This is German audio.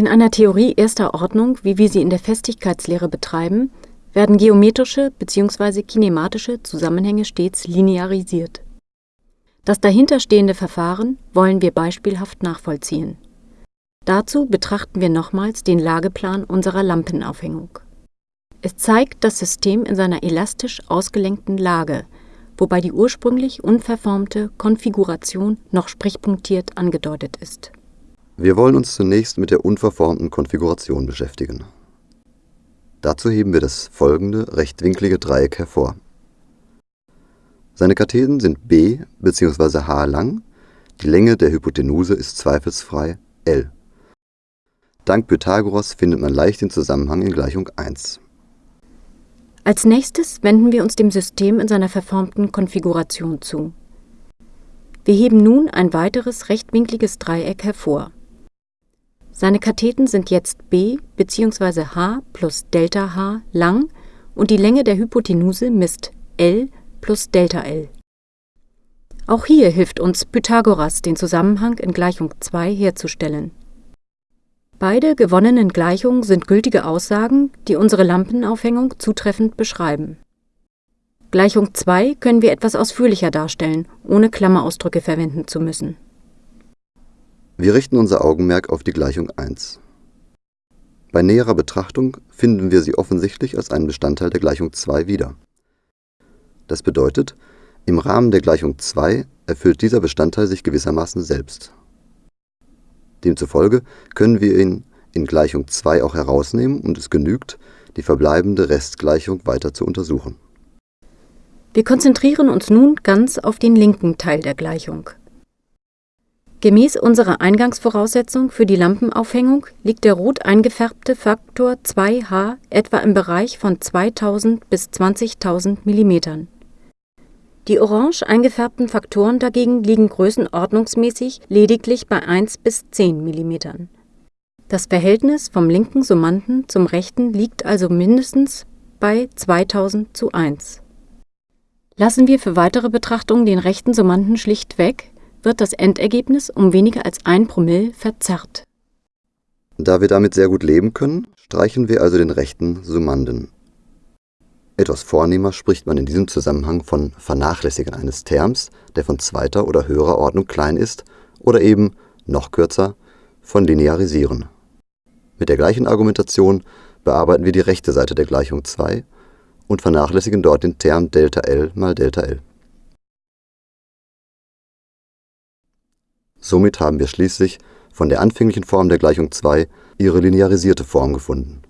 In einer Theorie erster Ordnung, wie wir sie in der Festigkeitslehre betreiben, werden geometrische bzw. kinematische Zusammenhänge stets linearisiert. Das dahinterstehende Verfahren wollen wir beispielhaft nachvollziehen. Dazu betrachten wir nochmals den Lageplan unserer Lampenaufhängung. Es zeigt das System in seiner elastisch ausgelenkten Lage, wobei die ursprünglich unverformte Konfiguration noch sprichpunktiert angedeutet ist. Wir wollen uns zunächst mit der unverformten Konfiguration beschäftigen. Dazu heben wir das folgende rechtwinklige Dreieck hervor. Seine Katheten sind b bzw. h lang, die Länge der Hypotenuse ist zweifelsfrei l. Dank Pythagoras findet man leicht den Zusammenhang in Gleichung 1. Als nächstes wenden wir uns dem System in seiner verformten Konfiguration zu. Wir heben nun ein weiteres rechtwinkliges Dreieck hervor. Seine Katheten sind jetzt b bzw. h plus Delta h lang und die Länge der Hypotenuse misst l plus Delta L. Auch hier hilft uns Pythagoras, den Zusammenhang in Gleichung 2 herzustellen. Beide gewonnenen Gleichungen sind gültige Aussagen, die unsere Lampenaufhängung zutreffend beschreiben. Gleichung 2 können wir etwas ausführlicher darstellen, ohne Klammerausdrücke verwenden zu müssen. Wir richten unser Augenmerk auf die Gleichung 1. Bei näherer Betrachtung finden wir sie offensichtlich als einen Bestandteil der Gleichung 2 wieder. Das bedeutet, im Rahmen der Gleichung 2 erfüllt dieser Bestandteil sich gewissermaßen selbst. Demzufolge können wir ihn in Gleichung 2 auch herausnehmen und es genügt, die verbleibende Restgleichung weiter zu untersuchen. Wir konzentrieren uns nun ganz auf den linken Teil der Gleichung. Gemäß unserer Eingangsvoraussetzung für die Lampenaufhängung liegt der rot eingefärbte Faktor 2H etwa im Bereich von 2000 bis 20.000 mm. Die orange eingefärbten Faktoren dagegen liegen größenordnungsmäßig lediglich bei 1 bis 10 mm. Das Verhältnis vom linken Summanden zum rechten liegt also mindestens bei 2000 zu 1. Lassen wir für weitere Betrachtungen den rechten Summanden schlicht weg, wird das Endergebnis um weniger als ein Promille verzerrt. Da wir damit sehr gut leben können, streichen wir also den rechten Summanden. Etwas vornehmer spricht man in diesem Zusammenhang von Vernachlässigen eines Terms, der von zweiter oder höherer Ordnung klein ist, oder eben, noch kürzer, von Linearisieren. Mit der gleichen Argumentation bearbeiten wir die rechte Seite der Gleichung 2 und vernachlässigen dort den Term ΔL mal ΔL. Somit haben wir schließlich von der anfänglichen Form der Gleichung 2 ihre linearisierte Form gefunden